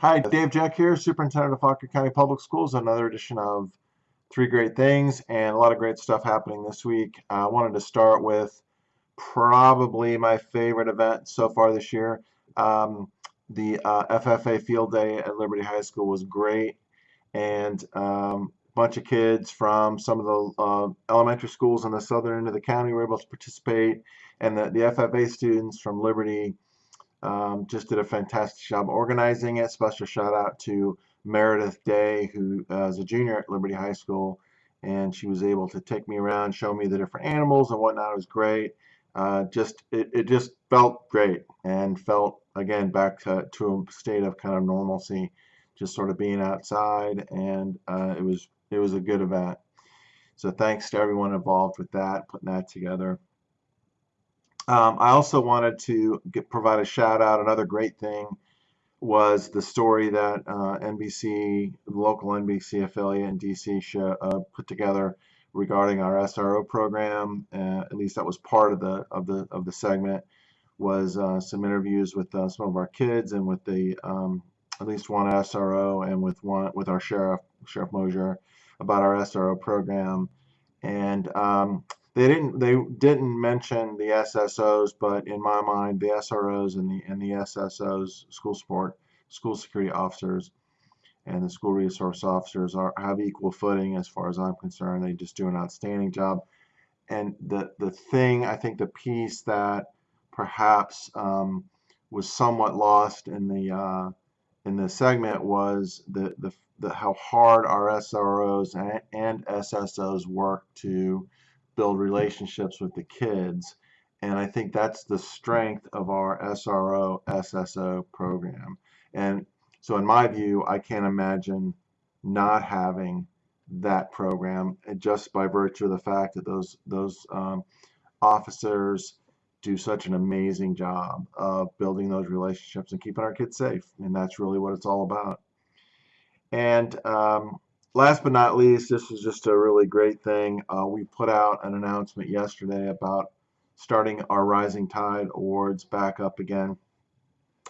Hi, Dave Jeck here, Superintendent of Fauquier County Public Schools. Another edition of Three Great Things and a lot of great stuff happening this week. I wanted to start with probably my favorite event so far this year. Um, the uh, FFA Field Day at Liberty High School was great, and um, a bunch of kids from some of the uh, elementary schools in the southern end of the county were able to participate, and the, the FFA students from Liberty um, just did a fantastic job organizing it. Special shout out to Meredith Day, who uh, is a junior at Liberty High School, and she was able to take me around, show me the different animals and whatnot. It was great. Uh, just it, it just felt great and felt again back to, to a state of kind of normalcy, just sort of being outside, and uh, it was it was a good event. So thanks to everyone involved with that, putting that together. Um, I also wanted to get, provide a shout out. Another great thing was the story that uh, NBC, local NBC affiliate in DC, show, uh, put together regarding our SRO program. Uh, at least that was part of the of the of the segment. Was uh, some interviews with uh, some of our kids and with the um, at least one SRO and with one with our sheriff, Sheriff Mosier, about our SRO program. And um, they didn't they didn't mention the SSOs, but in my mind, the SROs and the and the SSOs, school support, school security officers, and the school resource officers are have equal footing as far as I'm concerned. They just do an outstanding job. And the the thing I think the piece that perhaps um, was somewhat lost in the uh, in the segment was the, the the how hard our SROs and, and SSOs work to build relationships with the kids. And I think that's the strength of our SRO SSO program. And so, in my view, I can't imagine not having that program just by virtue of the fact that those those um, officers do such an amazing job of building those relationships and keeping our kids safe. And that's really what it's all about. And um, last but not least, this is just a really great thing. Uh, we put out an announcement yesterday about starting our Rising Tide Awards back up again.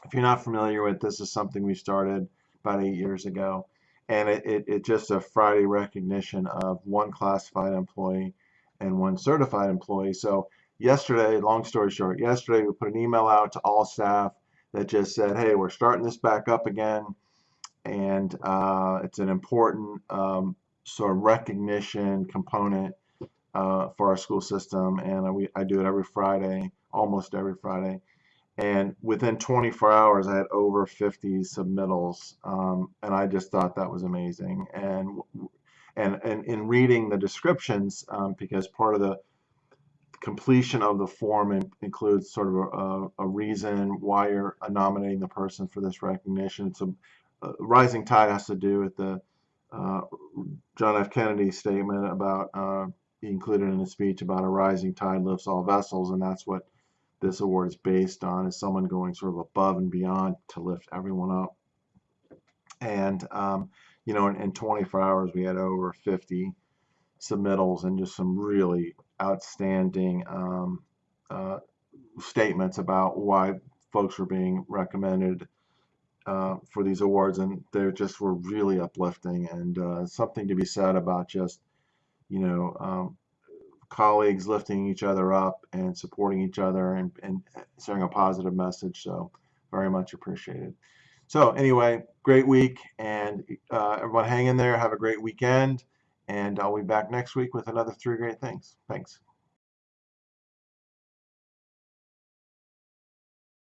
If you're not familiar with this, is something we started about eight years ago, and it, it, it just a Friday recognition of one classified employee and one certified employee. So yesterday, long story short, yesterday we put an email out to all staff that just said, hey, we're starting this back up again and uh, it's an important um, sort of recognition component uh, for our school system. And we, I do it every Friday, almost every Friday. And within 24 hours, I had over 50 submittals, um, and I just thought that was amazing. And and, and in reading the descriptions, um, because part of the completion of the form in, includes sort of a, a, reason why you're nominating the person for this recognition. It's a, rising tide has to do with the uh, John F. Kennedy statement about uh, he included in his speech about a rising tide lifts all vessels, and that's what this award is based on: is someone going sort of above and beyond to lift everyone up. And um, you know, in, in 24 hours, we had over 50 submittals and just some really outstanding um, uh, statements about why folks were being recommended uh, for these awards, and they just were really uplifting and uh, something to be said about just you know um, colleagues lifting each other up and supporting each other and, and sharing a positive message. So very much appreciated. So anyway, great week, and uh, everyone hang in there. Have a great weekend, and I'll be back next week with another three great things. Thanks.